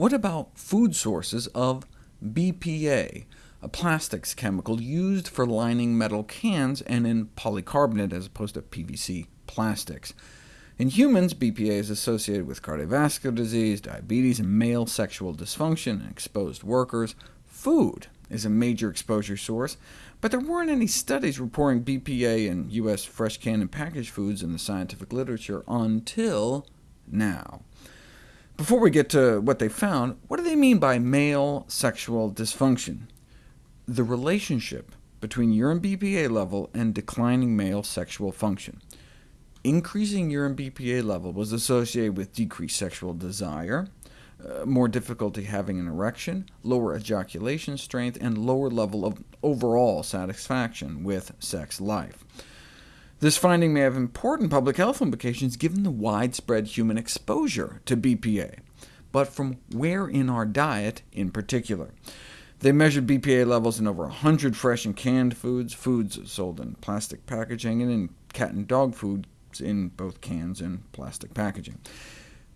What about food sources of BPA, a plastics chemical used for lining metal cans and in polycarbonate as opposed to PVC plastics? In humans, BPA is associated with cardiovascular disease, diabetes, and male sexual dysfunction in exposed workers. Food is a major exposure source, but there weren't any studies reporting BPA in U.S. fresh canned and packaged foods in the scientific literature until now. Before we get to what they found, what do they mean by male sexual dysfunction? The relationship between urine BPA level and declining male sexual function. Increasing urine BPA level was associated with decreased sexual desire, uh, more difficulty having an erection, lower ejaculation strength, and lower level of overall satisfaction with sex life. This finding may have important public health implications given the widespread human exposure to BPA, but from where in our diet in particular. They measured BPA levels in over 100 fresh and canned foods, foods sold in plastic packaging, and in cat and dog food in both cans and plastic packaging.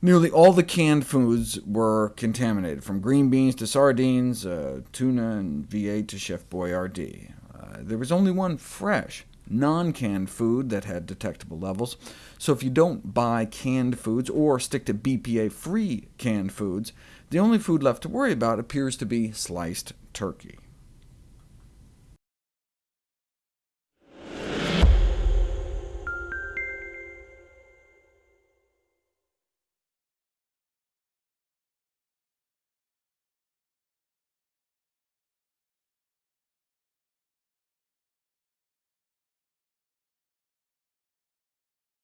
Nearly all the canned foods were contaminated, from green beans to sardines, uh, tuna and V8 to Chef Boyardee. Uh, there was only one fresh, non-canned food that had detectable levels, so if you don't buy canned foods or stick to BPA-free canned foods, the only food left to worry about appears to be sliced turkey.